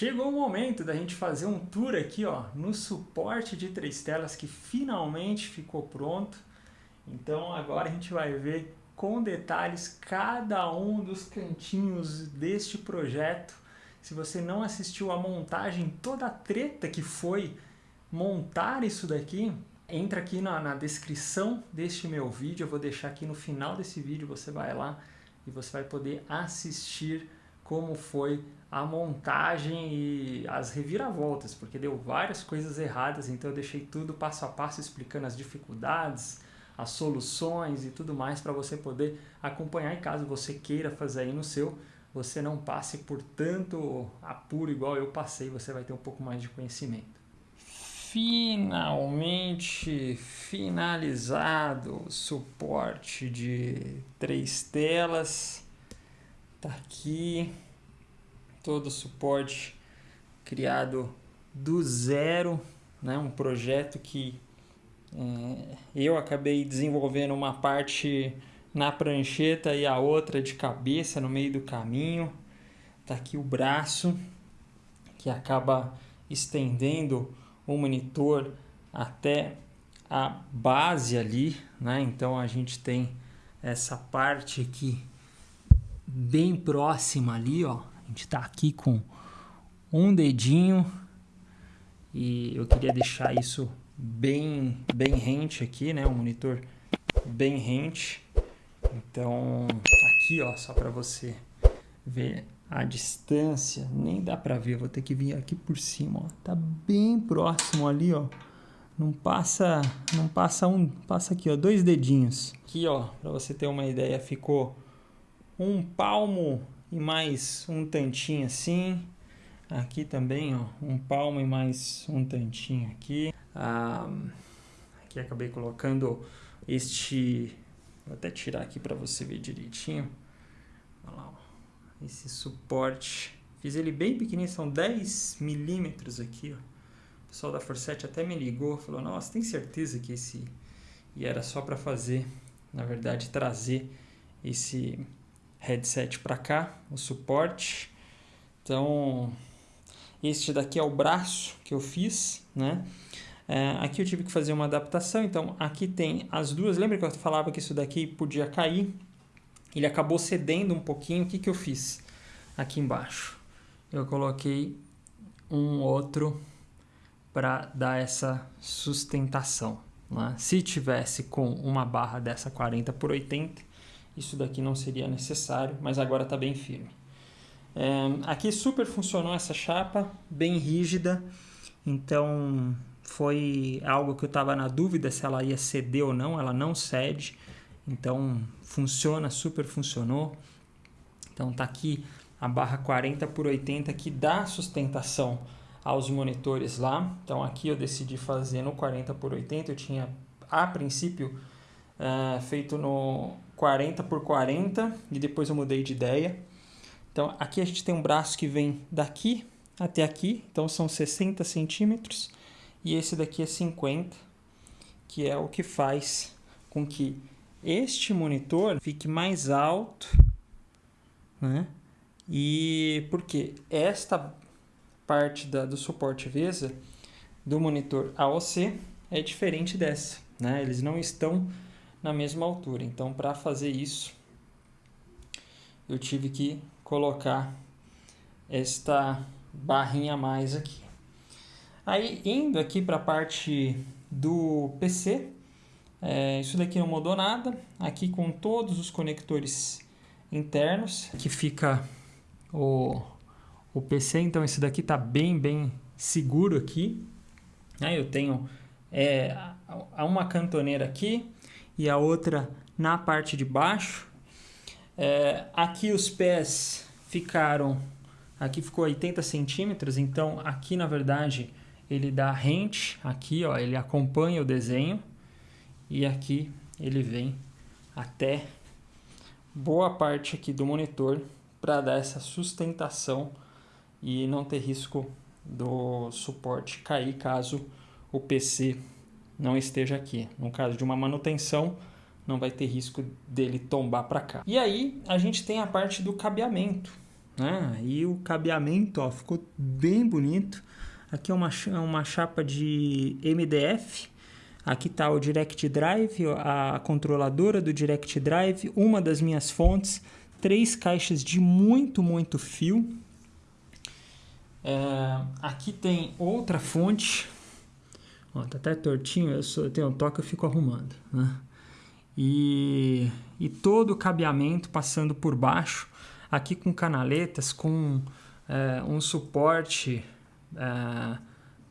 Chegou o momento da gente fazer um tour aqui ó, no suporte de três telas que finalmente ficou pronto. Então agora a gente vai ver com detalhes cada um dos cantinhos deste projeto. Se você não assistiu a montagem, toda a treta que foi montar isso daqui, entra aqui na, na descrição deste meu vídeo, eu vou deixar aqui no final desse vídeo, você vai lá e você vai poder assistir como foi a montagem e as reviravoltas, porque deu várias coisas erradas, então eu deixei tudo passo a passo explicando as dificuldades, as soluções e tudo mais para você poder acompanhar e caso você queira fazer aí no seu, você não passe por tanto apuro igual eu passei, você vai ter um pouco mais de conhecimento finalmente finalizado o suporte de três telas. Tá aqui todo o suporte criado do zero, né? um projeto que é, eu acabei desenvolvendo uma parte na prancheta e a outra de cabeça no meio do caminho. Tá aqui o braço que acaba estendendo o monitor até a base ali, né? Então a gente tem essa parte aqui bem próxima ali, ó. A gente tá aqui com um dedinho e eu queria deixar isso bem bem rente aqui, né? O monitor bem rente. Então aqui, ó, só para você ver a distância, nem dá para ver, vou ter que vir aqui por cima, ó. Tá bem próximo ali, ó. Não passa, não passa um, passa aqui, ó, dois dedinhos. Aqui, ó, para você ter uma ideia, ficou um palmo e mais um tantinho assim. Aqui também, ó, um palmo e mais um tantinho aqui. Ah, aqui acabei colocando este, vou até tirar aqui para você ver direitinho. Olha lá, ó esse suporte. Fiz ele bem pequenininho, são 10 milímetros aqui, ó. O pessoal da Forset até me ligou, falou, nossa, tem certeza que esse... E era só para fazer, na verdade, trazer esse headset para cá, o suporte. Então, este daqui é o braço que eu fiz, né? É, aqui eu tive que fazer uma adaptação, então aqui tem as duas. Lembra que eu falava que isso daqui podia cair? ele acabou cedendo um pouquinho. O que, que eu fiz aqui embaixo? Eu coloquei um outro para dar essa sustentação. Né? Se tivesse com uma barra dessa 40 por 80, isso daqui não seria necessário, mas agora está bem firme. É, aqui super funcionou essa chapa, bem rígida, então foi algo que eu estava na dúvida se ela ia ceder ou não, ela não cede. Então funciona, super funcionou. Então tá aqui a barra 40 por 80 que dá sustentação aos monitores lá. Então aqui eu decidi fazer no 40 por 80, eu tinha a princípio uh, feito no 40 por 40 e depois eu mudei de ideia. Então aqui a gente tem um braço que vem daqui até aqui, então são 60 centímetros e esse daqui é 50, que é o que faz com que este monitor fique mais alto, né? E porque esta parte da, do suporte VESA do monitor AOC é diferente dessa, né? Eles não estão na mesma altura. Então, para fazer isso, eu tive que colocar esta barrinha a mais aqui. Aí, indo aqui para a parte do PC, é, isso daqui não mudou nada. Aqui com todos os conectores internos, que fica o, o PC. Então esse daqui está bem, bem seguro aqui. Aí eu tenho é, uma cantoneira aqui e a outra na parte de baixo. É, aqui os pés ficaram, aqui ficou 80 centímetros, então aqui na verdade ele dá rente, aqui ó, ele acompanha o desenho e aqui ele vem até boa parte aqui do monitor para dar essa sustentação e não ter risco do suporte cair caso o PC não esteja aqui. No caso de uma manutenção, não vai ter risco dele tombar para cá. E aí a gente tem a parte do cabeamento. né? E o cabeamento, ó, ficou bem bonito. Aqui é uma, uma chapa de MDF. Aqui está o Direct Drive, a controladora do Direct Drive, uma das minhas fontes, três caixas de muito, muito fio. É, aqui tem outra fonte, ó, tá até tortinho, eu, sou, eu tenho um toque, eu fico arrumando, né? E, e todo o cabeamento passando por baixo, aqui com canaletas, com é, um suporte é,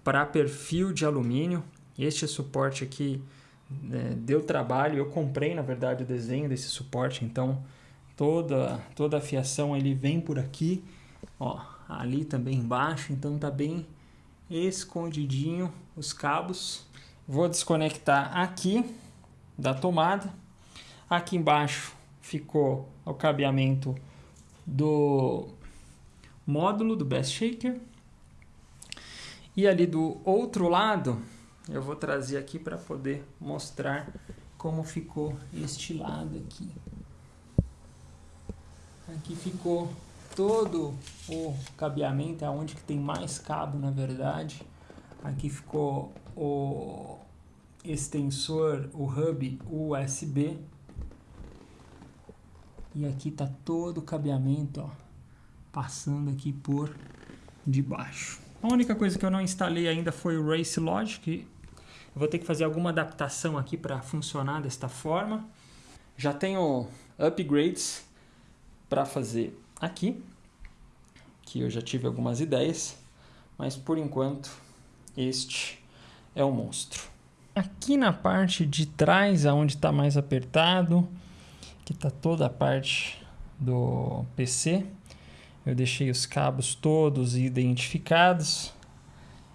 para perfil de alumínio. Este suporte aqui é, deu trabalho, eu comprei na verdade o desenho desse suporte, então toda, toda a fiação ele vem por aqui, ó, ali também embaixo, então tá bem escondidinho os cabos. Vou desconectar aqui da tomada. Aqui embaixo ficou o cabeamento do módulo do Best Shaker. E ali do outro lado, eu vou trazer aqui para poder mostrar como ficou este lado aqui. Aqui ficou todo o cabeamento, é onde que tem mais cabo na verdade. Aqui ficou o extensor, o hub USB. E aqui tá todo o cabeamento, ó, passando aqui por debaixo. A única coisa que eu não instalei ainda foi o Race Logic. Eu vou ter que fazer alguma adaptação aqui para funcionar desta forma. Já tenho upgrades para fazer aqui, que eu já tive algumas ideias, mas por enquanto este é o monstro. Aqui na parte de trás, aonde está mais apertado, que está toda a parte do PC, eu deixei os cabos todos identificados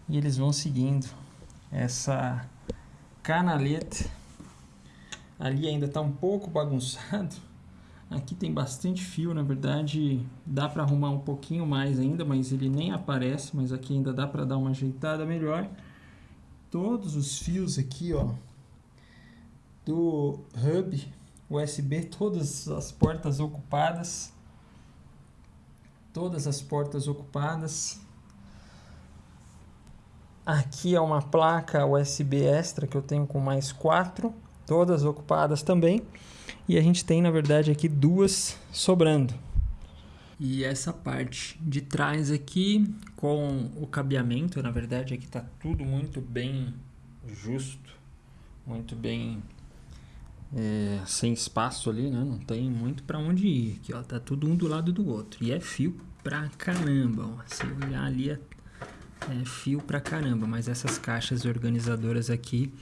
e eles vão seguindo essa canaleta. Ali ainda está um pouco bagunçado. Aqui tem bastante fio, na verdade dá para arrumar um pouquinho mais ainda, mas ele nem aparece, mas aqui ainda dá para dar uma ajeitada melhor. Todos os fios aqui, ó, do hub USB, todas as portas ocupadas todas as portas ocupadas. Aqui é uma placa USB extra que eu tenho com mais quatro, todas ocupadas também. E a gente tem, na verdade, aqui duas sobrando. E essa parte de trás aqui, com o cabeamento, na verdade, aqui está tudo muito bem justo, muito bem é, sem espaço ali, né? Não tem muito para onde ir. Aqui, ó, tá tudo um do lado do outro. E é fio pra caramba, ó. Se olhar ali é, é fio pra caramba. Mas essas caixas organizadoras aqui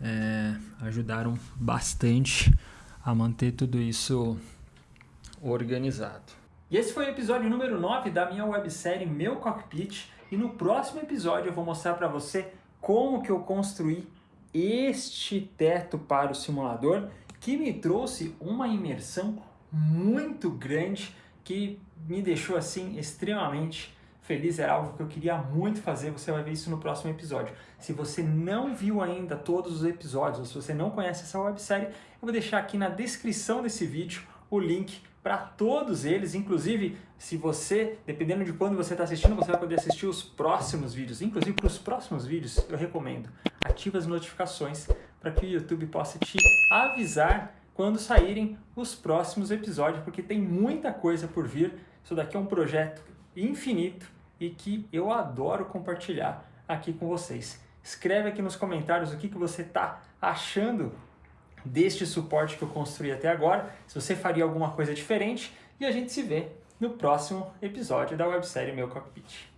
é, ajudaram bastante a manter tudo isso organizado. E esse foi o episódio número 9 da minha websérie Meu Cockpit. E no próximo episódio eu vou mostrar para você como que eu construí este teto para o simulador que me trouxe uma imersão muito grande que me deixou assim extremamente feliz, era algo que eu queria muito fazer, você vai ver isso no próximo episódio. Se você não viu ainda todos os episódios, ou se você não conhece essa websérie, eu vou deixar aqui na descrição desse vídeo o link para todos eles, inclusive se você, dependendo de quando você está assistindo, você vai poder assistir os próximos vídeos, inclusive para os próximos vídeos, eu recomendo, ative as notificações para que o YouTube possa te avisar quando saírem os próximos episódios, porque tem muita coisa por vir, isso daqui é um projeto infinito e que eu adoro compartilhar aqui com vocês. Escreve aqui nos comentários o que, que você está achando deste suporte que eu construí até agora, se você faria alguma coisa diferente, e a gente se vê no próximo episódio da websérie Meu Cockpit.